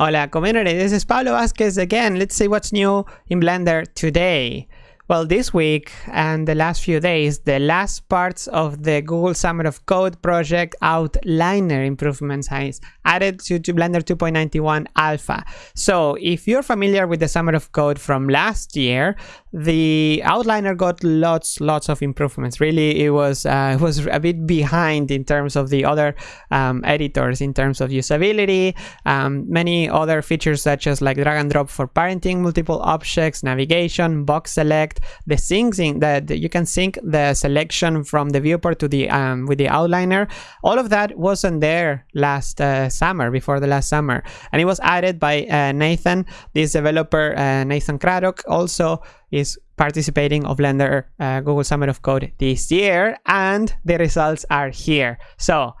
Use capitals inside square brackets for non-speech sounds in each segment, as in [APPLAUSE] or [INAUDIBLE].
Hola community, this is Pablo Vazquez again. Let's see what's new in Blender today. Well, this week and the last few days, the last parts of the Google Summer of Code project outliner improvements has added to, to Blender 2.91 alpha. So if you're familiar with the Summer of Code from last year, the outliner got lots, lots of improvements. Really, it was uh, [LAUGHS] it was a bit behind in terms of the other um, editors, in terms of usability, um, many other features such as like drag and drop for parenting multiple objects, navigation, box select, the syncing that you can sync the selection from the viewport to the um, with the outliner. All of that wasn't there last uh, summer before the last summer. And it was added by uh, Nathan. This developer uh, Nathan Craddock also is participating of Blender uh, Google Summer of Code this year and the results are here. So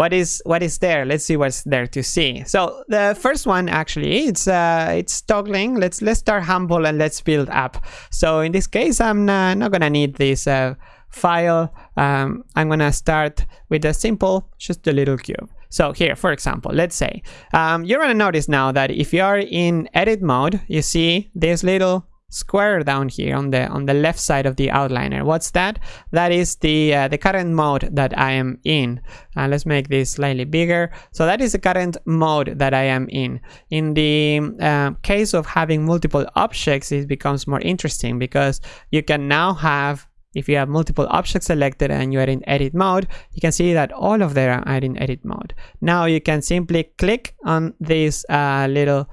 what is what is there? Let's see what's there to see. So the first one actually it's uh it's toggling. Let's let's start humble and let's build up. So in this case i'm not, not gonna need this uh, file. Um, i'm gonna start with a simple just a little cube. So here for example let's say um, you're gonna notice now that if you are in edit mode you see this little square down here on the on the left side of the outliner. What's that? That is the uh, the current mode that i am in. Uh, let's make this slightly bigger. So that is the current mode that i am in. In the uh, case of having multiple objects it becomes more interesting because you can now have if you have multiple objects selected and you are in edit mode, you can see that all of them are in edit mode. Now you can simply click on this uh, little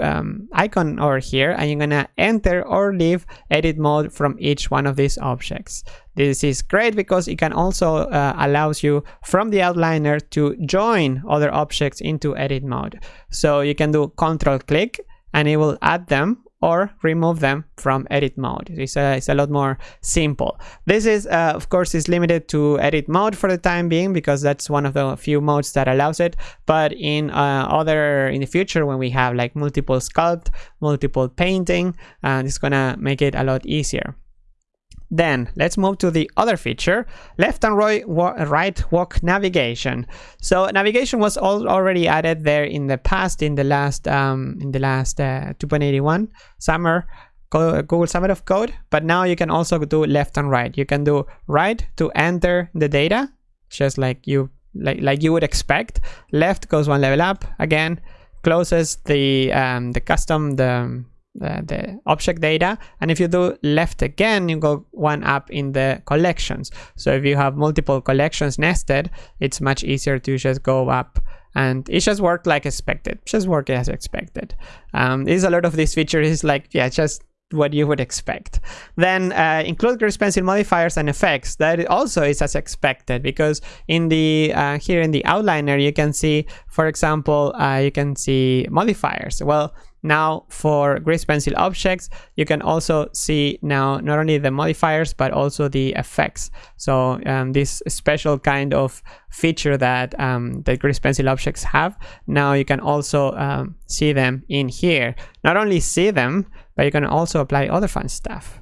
um, icon over here and you're gonna enter or leave edit mode from each one of these objects. This is great because it can also uh, allows you from the outliner to join other objects into edit mode. So you can do control click and it will add them or remove them from edit mode. It's a, it's a lot more simple. This is, uh, of course, is limited to edit mode for the time being because that's one of the few modes that allows it. But in uh, other, in the future, when we have like multiple sculpt, multiple painting, uh, it's gonna make it a lot easier. Then let's move to the other feature, left and right, right walk navigation. So navigation was already added there in the past, in the last um, in the last uh, 2.81 summer Google Summer of Code, but now you can also do left and right. You can do right to enter the data, just like you like like you would expect. Left goes one level up again, closes the um, the custom the the, the object data and if you do left again you go one up in the collections so if you have multiple collections nested it's much easier to just go up and it just worked like expected just work as expected um there's a lot of these features is like yeah just what you would expect. Then uh, include pencil modifiers and effects. That also is as expected because in the uh, here in the outliner you can see, for example, uh, you can see modifiers. Well, now for grease pencil objects, you can also see now not only the modifiers, but also the effects. So um, this special kind of feature that um, the grease pencil objects have, now you can also um, see them in here. Not only see them, but you can also apply other fun stuff.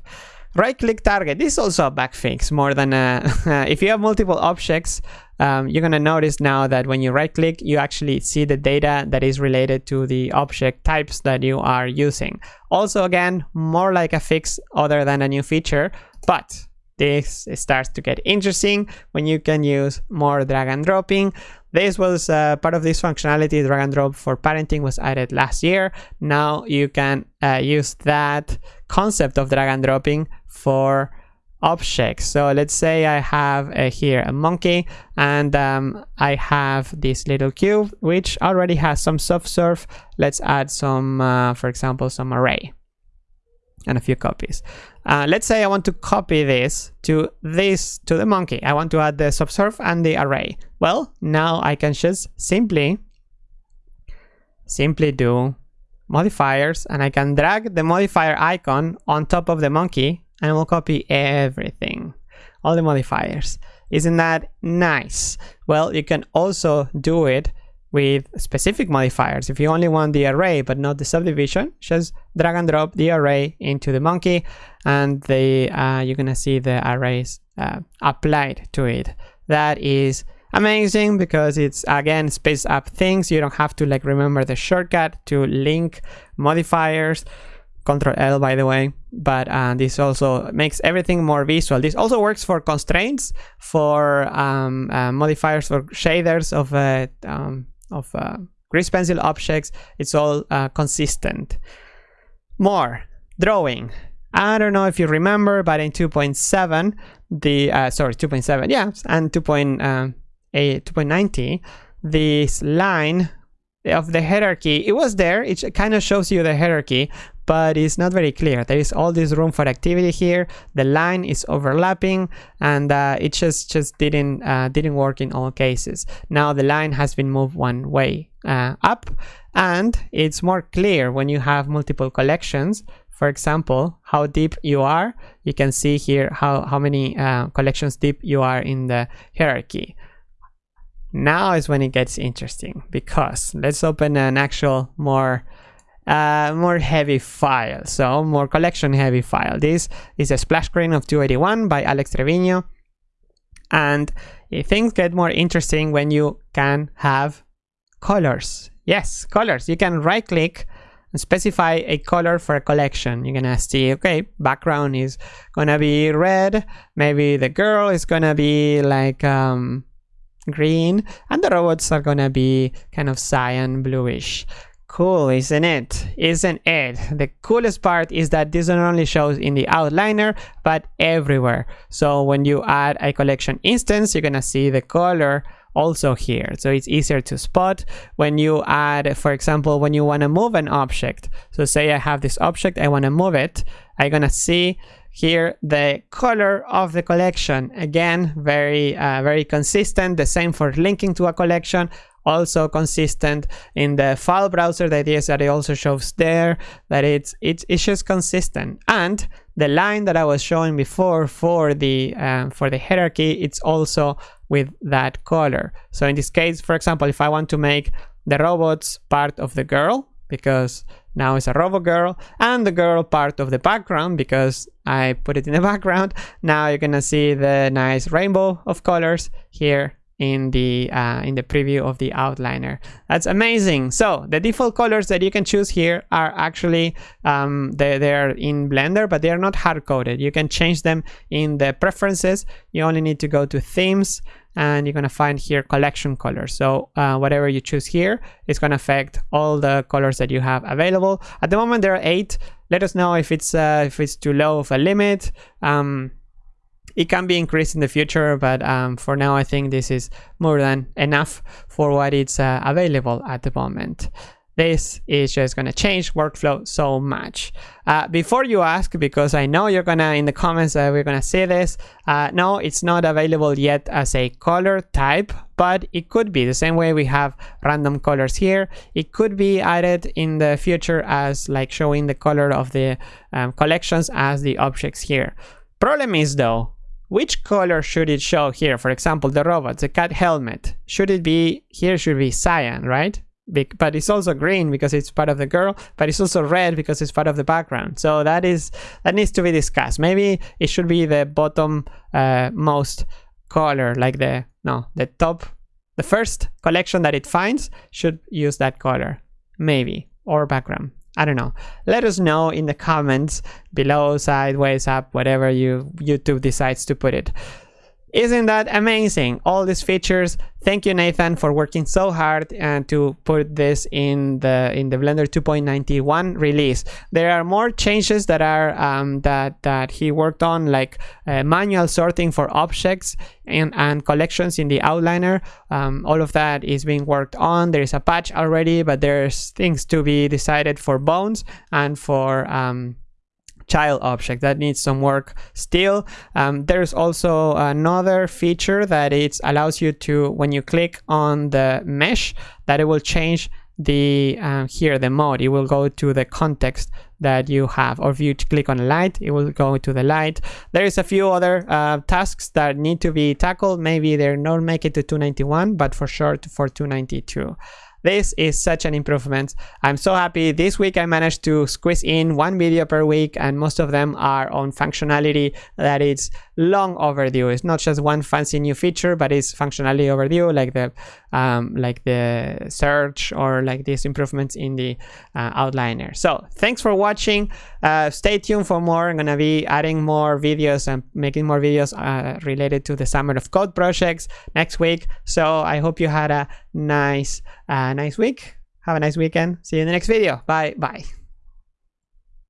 Right click target, this is also a bug fix more than a, [LAUGHS] if you have multiple objects, um, you're gonna notice now that when you right click, you actually see the data that is related to the object types that you are using. Also again, more like a fix other than a new feature, but this starts to get interesting when you can use more drag and dropping. This was uh, part of this functionality, drag and drop for parenting was added last year. Now you can uh, use that concept of drag and dropping for objects. So let's say I have uh, here a monkey and um, I have this little cube which already has some subsurf. Let's add some, uh, for example, some array and a few copies. Uh, let's say I want to copy this to this to the monkey. I want to add the subsurf and the array. Well, now I can just simply simply do modifiers and I can drag the modifier icon on top of the monkey and we'll copy everything, all the modifiers. Isn't that nice? Well, you can also do it with specific modifiers. If you only want the array but not the subdivision, just drag and drop the array into the monkey and the, uh, you're gonna see the arrays uh, applied to it. That is amazing because it's again space up things you don't have to like remember the shortcut to link modifiers control L by the way but uh, this also makes everything more visual. This also works for constraints for um, uh, modifiers for shaders of uh, um, of uh, grease pencil objects. It's all uh, consistent. More. Drawing. I don't know if you remember but in 2.7 the uh, sorry 2.7 yeah and 2.8 2.90 this line of the hierarchy it was there. It kind of shows you the hierarchy but it's not very clear. There is all this room for activity here. The line is overlapping and uh, it just just didn't uh, didn't work in all cases. Now the line has been moved one way uh, up and it's more clear when you have multiple collections. For example how deep you are you can see here how how many uh, collections deep you are in the hierarchy. Now is when it gets interesting because let's open an actual more uh, more heavy file. So more collection heavy file. This is a splash screen of 281 by Alex Trevino and things get more interesting when you can have colors. Yes colors. You can right click and specify a color for a collection. You're gonna see okay background is gonna be red. Maybe the girl is gonna be like um green. And the robots are gonna be kind of cyan bluish cool isn't it? Isn't it? The coolest part is that this not only shows in the outliner but everywhere. So when you add a collection instance you're gonna see the color also here. So it's easier to spot when you add for example when you want to move an object. So say i have this object i want to move it. I'm gonna see here the color of the collection. Again very uh, very consistent. The same for linking to a collection also consistent in the file browser. The idea is that it also shows there that it's it's, it's just consistent. And the line that i was showing before for the uh, for the hierarchy it's also with that color. So in this case for example if i want to make the robots part of the girl because now it's a robo girl and the girl part of the background because I put it in the [LAUGHS] background. Now you're gonna see the nice rainbow of colors here in the uh, in the preview of the outliner. That's amazing. So the default colors that you can choose here are actually um, they they're in Blender, but they are not hard coded. You can change them in the preferences. You only need to go to themes and you're going to find here collection colors so uh, whatever you choose here is going to affect all the colors that you have available at the moment there are eight let us know if it's uh, if it's too low of a limit um, it can be increased in the future but um, for now I think this is more than enough for what it's uh, available at the moment this is just going to change workflow so much. Uh, before you ask, because I know you're going to, in the comments, uh, we're going to see this. Uh, no, it's not available yet as a color type, but it could be the same way we have random colors here. It could be added in the future as like showing the color of the um, collections as the objects here. Problem is though, which color should it show here? For example, the robot, the cat helmet. Should it be, here should be cyan, right? but it's also green because it's part of the girl but it's also red because it's part of the background so that is that needs to be discussed maybe it should be the bottom uh, most color like the no the top the first collection that it finds should use that color maybe or background I don't know. Let us know in the comments below, sideways, up, whatever you YouTube decides to put it. Isn't that amazing? All these features. Thank you, Nathan, for working so hard and to put this in the in the Blender 2.91 release. There are more changes that are um, that that he worked on, like uh, manual sorting for objects and and collections in the outliner. Um, all of that is being worked on. There is a patch already, but there's things to be decided for bones and for um, child object that needs some work still. Um, there's also another feature that it allows you to when you click on the mesh that it will change the um, here the mode. It will go to the context that you have. Or if you click on light it will go to the light. There is a few other uh, tasks that need to be tackled. Maybe they're not make it to 291 but for sure for 292 this is such an improvement. I'm so happy. This week I managed to squeeze in one video per week and most of them are on functionality that it's long overdue. It's not just one fancy new feature, but it's functionality overdue, like the um, like the search or like these improvements in the uh, outliner. So thanks for watching. Uh, stay tuned for more. I'm gonna be adding more videos and making more videos uh, related to the Summer of Code projects next week. So I hope you had a nice, uh, nice week. Have a nice weekend. See you in the next video. Bye. Bye.